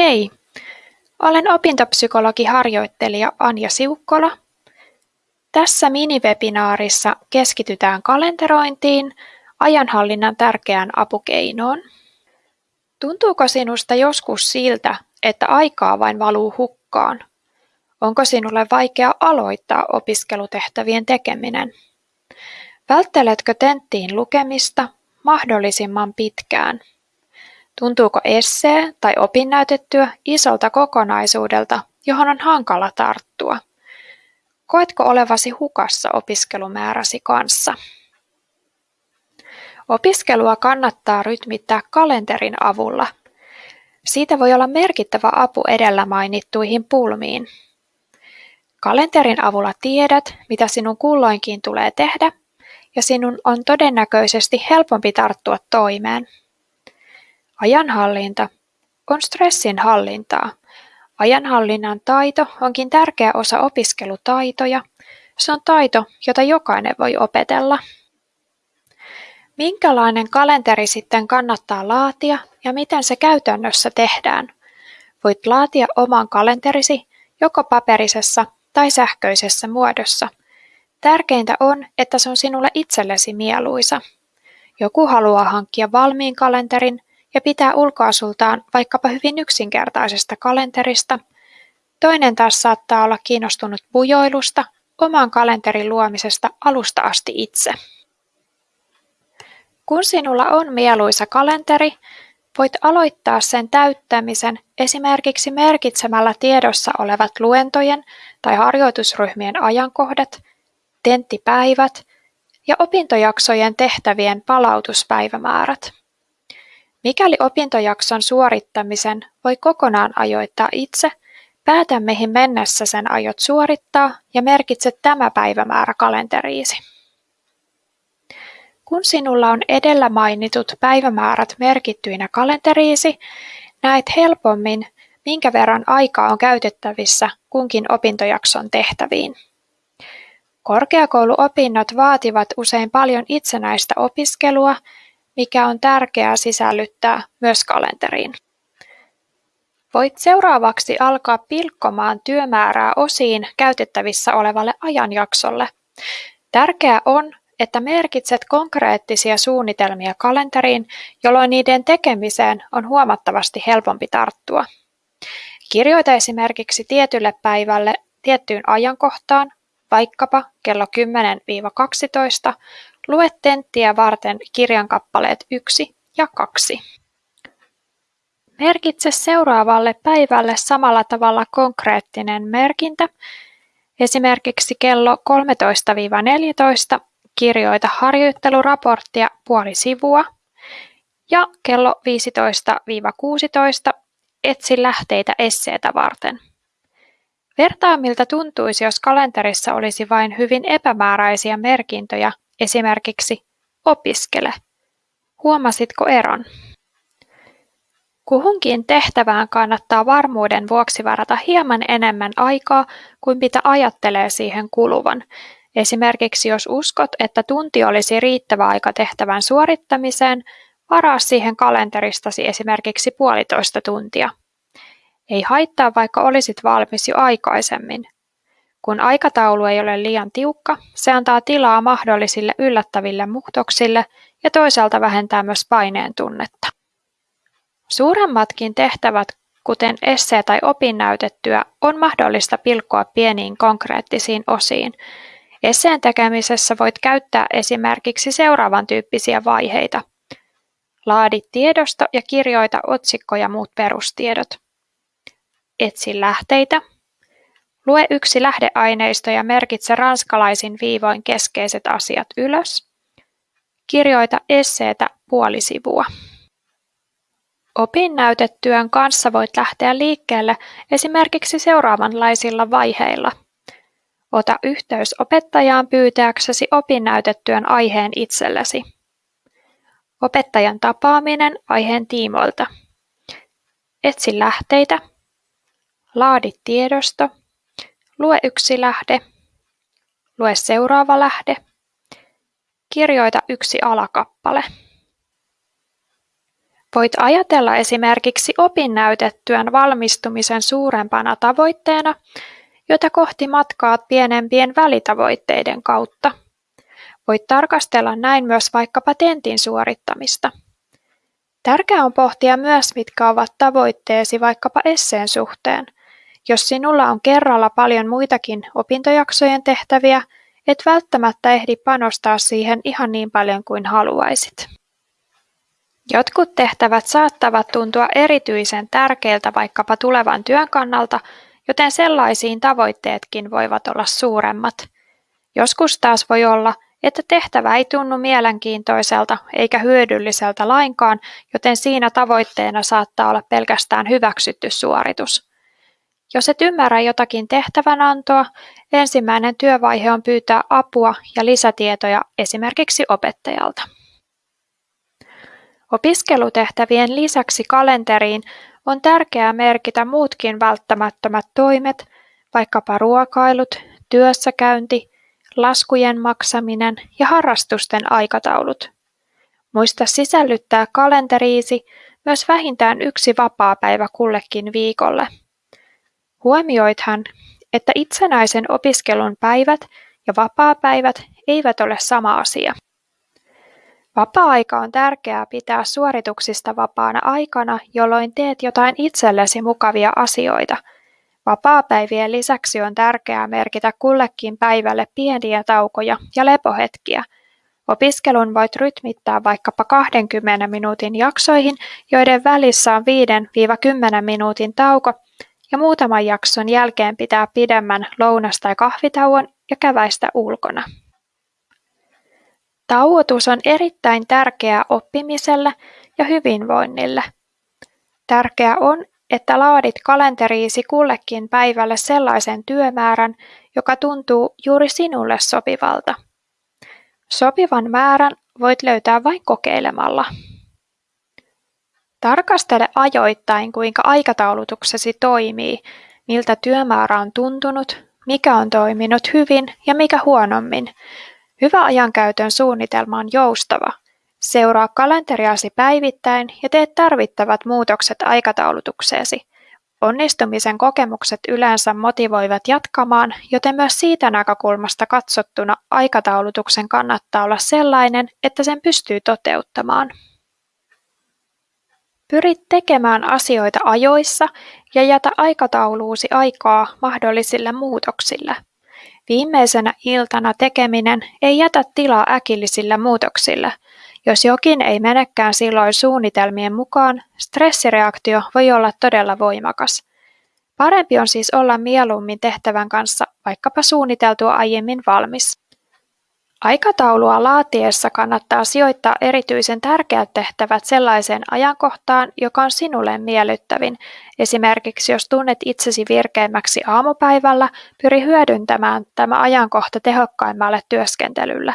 Hei, olen opintopsykologiharjoittelija Anja Siukkola. Tässä minivebinaarissa keskitytään kalenterointiin, ajanhallinnan tärkeään apukeinoon. Tuntuuko sinusta joskus siltä, että aikaa vain valuu hukkaan? Onko sinulle vaikea aloittaa opiskelutehtävien tekeminen? Vältteletkö tenttiin lukemista mahdollisimman pitkään? Tuntuuko essee tai opinnäytetyö isolta kokonaisuudelta, johon on hankala tarttua? Koetko olevasi hukassa opiskelumääräsi kanssa? Opiskelua kannattaa rytmittää kalenterin avulla. Siitä voi olla merkittävä apu edellä mainittuihin pulmiin. Kalenterin avulla tiedät, mitä sinun kulloinkin tulee tehdä, ja sinun on todennäköisesti helpompi tarttua toimeen. Ajanhallinta on stressin hallintaa. Ajanhallinnan taito onkin tärkeä osa opiskelutaitoja. Se on taito, jota jokainen voi opetella. Minkälainen kalenteri sitten kannattaa laatia ja miten se käytännössä tehdään? Voit laatia oman kalenterisi joko paperisessa tai sähköisessä muodossa. Tärkeintä on, että se on sinulle itsellesi mieluisa. Joku haluaa hankkia valmiin kalenterin ja pitää ulkoasultaan vaikkapa hyvin yksinkertaisesta kalenterista. Toinen taas saattaa olla kiinnostunut bujoilusta, oman kalenterin luomisesta alusta asti itse. Kun sinulla on mieluisa kalenteri, voit aloittaa sen täyttämisen esimerkiksi merkitsemällä tiedossa olevat luentojen tai harjoitusryhmien ajankohdat, tenttipäivät ja opintojaksojen tehtävien palautuspäivämäärät. Mikäli opintojakson suorittamisen voi kokonaan ajoittaa itse, päätä mihin mennessä sen aiot suorittaa ja merkitse tämä päivämäärä kalenteriisi. Kun sinulla on edellä mainitut päivämäärät merkittyinä kalenteriisi, näet helpommin, minkä verran aikaa on käytettävissä kunkin opintojakson tehtäviin. Korkeakouluopinnot vaativat usein paljon itsenäistä opiskelua mikä on tärkeää sisällyttää myös kalenteriin. Voit seuraavaksi alkaa pilkkomaan työmäärää osiin käytettävissä olevalle ajanjaksolle. Tärkeää on, että merkitset konkreettisia suunnitelmia kalenteriin, jolloin niiden tekemiseen on huomattavasti helpompi tarttua. Kirjoita esimerkiksi tietylle päivälle tiettyyn ajankohtaan, vaikkapa kello 10-12, Lue tenttiä varten kirjan kappaleet yksi ja kaksi. Merkitse seuraavalle päivälle samalla tavalla konkreettinen merkintä. Esimerkiksi kello 13-14 kirjoita harjoitteluraporttia puoli sivua ja kello 15-16 etsi lähteitä esseetä varten. Vertaa miltä tuntuisi, jos kalenterissa olisi vain hyvin epämääräisiä merkintöjä Esimerkiksi opiskele. Huomasitko eron? Kuhunkin tehtävään kannattaa varmuuden vuoksi varata hieman enemmän aikaa kuin mitä ajattelee siihen kuluvan. Esimerkiksi jos uskot, että tunti olisi riittävä aika tehtävän suorittamiseen, varaa siihen kalenteristasi esimerkiksi puolitoista tuntia. Ei haittaa, vaikka olisit valmis jo aikaisemmin. Kun aikataulu ei ole liian tiukka, se antaa tilaa mahdollisille yllättäville muutoksille ja toisaalta vähentää myös paineen tunnetta. Suuremmatkin tehtävät, kuten essee tai opinnäytetyö, on mahdollista pilkkoa pieniin konkreettisiin osiin. Esseen tekemisessä voit käyttää esimerkiksi seuraavan tyyppisiä vaiheita. Laadi tiedosto ja kirjoita otsikko ja muut perustiedot. Etsi lähteitä, Lue yksi lähdeaineisto ja merkitse ranskalaisin viivoin keskeiset asiat ylös. Kirjoita esseetä puoli sivua. Opinnäytetyön kanssa voit lähteä liikkeelle esimerkiksi seuraavanlaisilla vaiheilla. Ota yhteys opettajaan pyytääksesi opinnäytetyön aiheen itsellesi. Opettajan tapaaminen aiheen tiimoilta. Etsi lähteitä. Laadi tiedosto. Lue yksi lähde. Lue seuraava lähde. Kirjoita yksi alakappale. Voit ajatella esimerkiksi opinnäytetyön valmistumisen suurempana tavoitteena, jota kohti matkaat pienempien välitavoitteiden kautta. Voit tarkastella näin myös vaikkapa tentin suorittamista. Tärkeää on pohtia myös, mitkä ovat tavoitteesi vaikkapa esseen suhteen. Jos sinulla on kerralla paljon muitakin opintojaksojen tehtäviä, et välttämättä ehdi panostaa siihen ihan niin paljon kuin haluaisit. Jotkut tehtävät saattavat tuntua erityisen tärkeiltä vaikkapa tulevan työn kannalta, joten sellaisiin tavoitteetkin voivat olla suuremmat. Joskus taas voi olla, että tehtävä ei tunnu mielenkiintoiselta eikä hyödylliseltä lainkaan, joten siinä tavoitteena saattaa olla pelkästään hyväksytty suoritus. Jos et ymmärrä jotakin tehtävänantoa, ensimmäinen työvaihe on pyytää apua ja lisätietoja esimerkiksi opettajalta. Opiskelutehtävien lisäksi kalenteriin on tärkeää merkitä muutkin välttämättömät toimet, vaikkapa ruokailut, työssäkäynti, laskujen maksaminen ja harrastusten aikataulut. Muista sisällyttää kalenteriisi myös vähintään yksi vapaapäivä kullekin viikolle. Huomioithan, että itsenäisen opiskelun päivät ja vapaapäivät eivät ole sama asia. Vapaa-aika on tärkeää pitää suorituksista vapaana aikana, jolloin teet jotain itsellesi mukavia asioita. Vapaapäivien lisäksi on tärkeää merkitä kullekin päivälle pieniä taukoja ja lepohetkiä. Opiskelun voit rytmittää vaikkapa 20 minuutin jaksoihin, joiden välissä on 5-10 minuutin tauko, ja muutaman jakson jälkeen pitää pidemmän lounas- tai kahvitauon ja käväistä ulkona. Tauotus on erittäin tärkeää oppimiselle ja hyvinvoinnille. Tärkeää on, että laadit kalenteriisi kullekin päivälle sellaisen työmäärän, joka tuntuu juuri sinulle sopivalta. Sopivan määrän voit löytää vain kokeilemalla. Tarkastele ajoittain, kuinka aikataulutuksesi toimii, miltä työmäärä on tuntunut, mikä on toiminut hyvin ja mikä huonommin, Hyvä ajankäytön suunnitelma on joustava. Seuraa kalenteriasi päivittäin ja tee tarvittavat muutokset aikataulutukseesi. Onnistumisen kokemukset yleensä motivoivat jatkamaan, joten myös siitä näkökulmasta katsottuna aikataulutuksen kannattaa olla sellainen, että sen pystyy toteuttamaan. Pyrit tekemään asioita ajoissa ja jätä aikatauluusi aikaa mahdollisille muutoksille – Viimeisenä iltana tekeminen ei jätä tilaa äkillisille muutoksille. Jos jokin ei menekään silloin suunnitelmien mukaan, stressireaktio voi olla todella voimakas. Parempi on siis olla mieluummin tehtävän kanssa vaikkapa suunniteltua aiemmin valmis. Aikataulua laatiessa kannattaa sijoittaa erityisen tärkeät tehtävät sellaiseen ajankohtaan, joka on sinulle miellyttävin. Esimerkiksi jos tunnet itsesi virkeimmäksi aamupäivällä, pyri hyödyntämään tämä ajankohta tehokkaimmalle työskentelylle.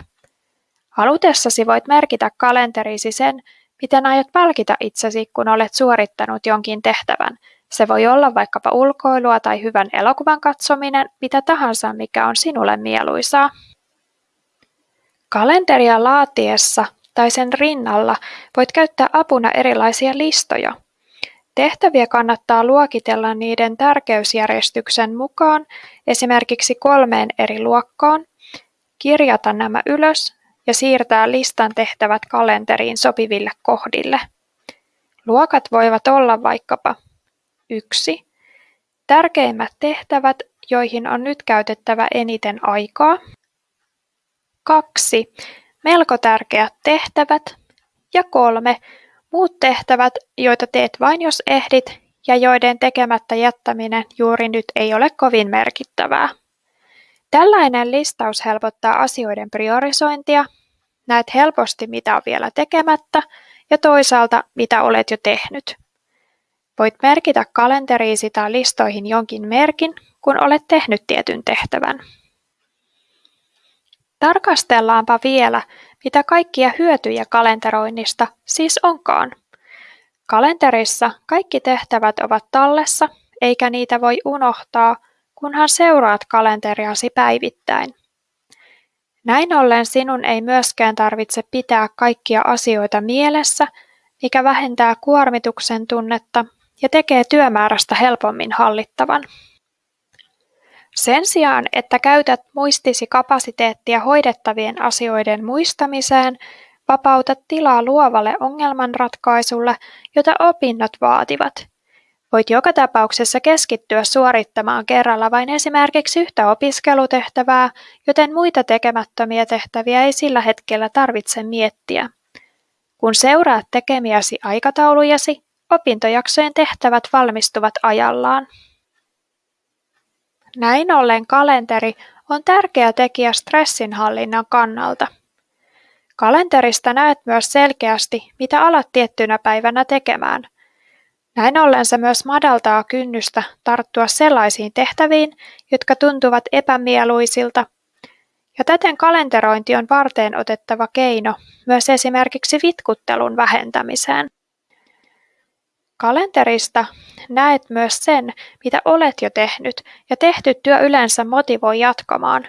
Halutessasi voit merkitä kalenteriisi sen, miten aiot palkita itsesi, kun olet suorittanut jonkin tehtävän. Se voi olla vaikkapa ulkoilua tai hyvän elokuvan katsominen, mitä tahansa, mikä on sinulle mieluisaa. Kalenteria laatiessa tai sen rinnalla voit käyttää apuna erilaisia listoja. Tehtäviä kannattaa luokitella niiden tärkeysjärjestyksen mukaan, esimerkiksi kolmeen eri luokkaan, kirjata nämä ylös ja siirtää listan tehtävät kalenteriin sopiville kohdille. Luokat voivat olla vaikkapa 1. Tärkeimmät tehtävät, joihin on nyt käytettävä eniten aikaa. Kaksi Melko tärkeät tehtävät. Ja kolme Muut tehtävät, joita teet vain jos ehdit ja joiden tekemättä jättäminen juuri nyt ei ole kovin merkittävää. Tällainen listaus helpottaa asioiden priorisointia, näet helposti mitä on vielä tekemättä ja toisaalta mitä olet jo tehnyt. Voit merkitä kalenteriisi tai listoihin jonkin merkin, kun olet tehnyt tietyn tehtävän. Tarkastellaanpa vielä, mitä kaikkia hyötyjä kalenteroinnista siis onkaan. Kalenterissa kaikki tehtävät ovat tallessa, eikä niitä voi unohtaa, kunhan seuraat kalenteriasi päivittäin. Näin ollen sinun ei myöskään tarvitse pitää kaikkia asioita mielessä, mikä vähentää kuormituksen tunnetta ja tekee työmäärästä helpommin hallittavan. Sen sijaan, että käytät muistisi kapasiteettia hoidettavien asioiden muistamiseen, vapautat tilaa luovalle ongelmanratkaisulle, jota opinnot vaativat. Voit joka tapauksessa keskittyä suorittamaan kerralla vain esimerkiksi yhtä opiskelutehtävää, joten muita tekemättömiä tehtäviä ei sillä hetkellä tarvitse miettiä. Kun seuraat tekemiäsi aikataulujasi, opintojaksojen tehtävät valmistuvat ajallaan. Näin ollen kalenteri on tärkeä tekijä stressinhallinnan kannalta. Kalenterista näet myös selkeästi, mitä alat tiettynä päivänä tekemään. Näin ollen se myös madaltaa kynnystä tarttua sellaisiin tehtäviin, jotka tuntuvat epämieluisilta. Ja täten kalenterointi on varteen otettava keino myös esimerkiksi vitkuttelun vähentämiseen. Kalenterista näet myös sen, mitä olet jo tehnyt, ja tehty työ yleensä motivoi jatkamaan.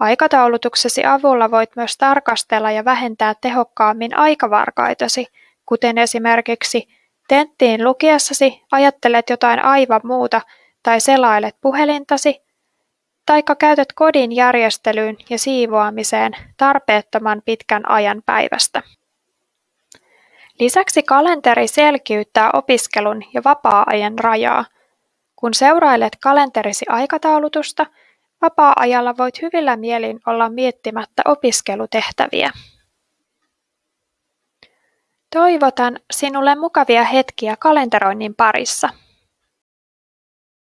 Aikataulutuksesi avulla voit myös tarkastella ja vähentää tehokkaammin aikavarkaitasi, kuten esimerkiksi tenttiin lukiessasi ajattelet jotain aivan muuta tai selailet puhelintasi, taikka käytät kodin järjestelyyn ja siivoamiseen tarpeettoman pitkän ajan päivästä. Lisäksi kalenteri selkiyttää opiskelun ja vapaa-ajan rajaa. Kun seurailet kalenterisi aikataulutusta, vapaa-ajalla voit hyvillä mielin olla miettimättä opiskelutehtäviä. Toivotan sinulle mukavia hetkiä kalenteroinnin parissa.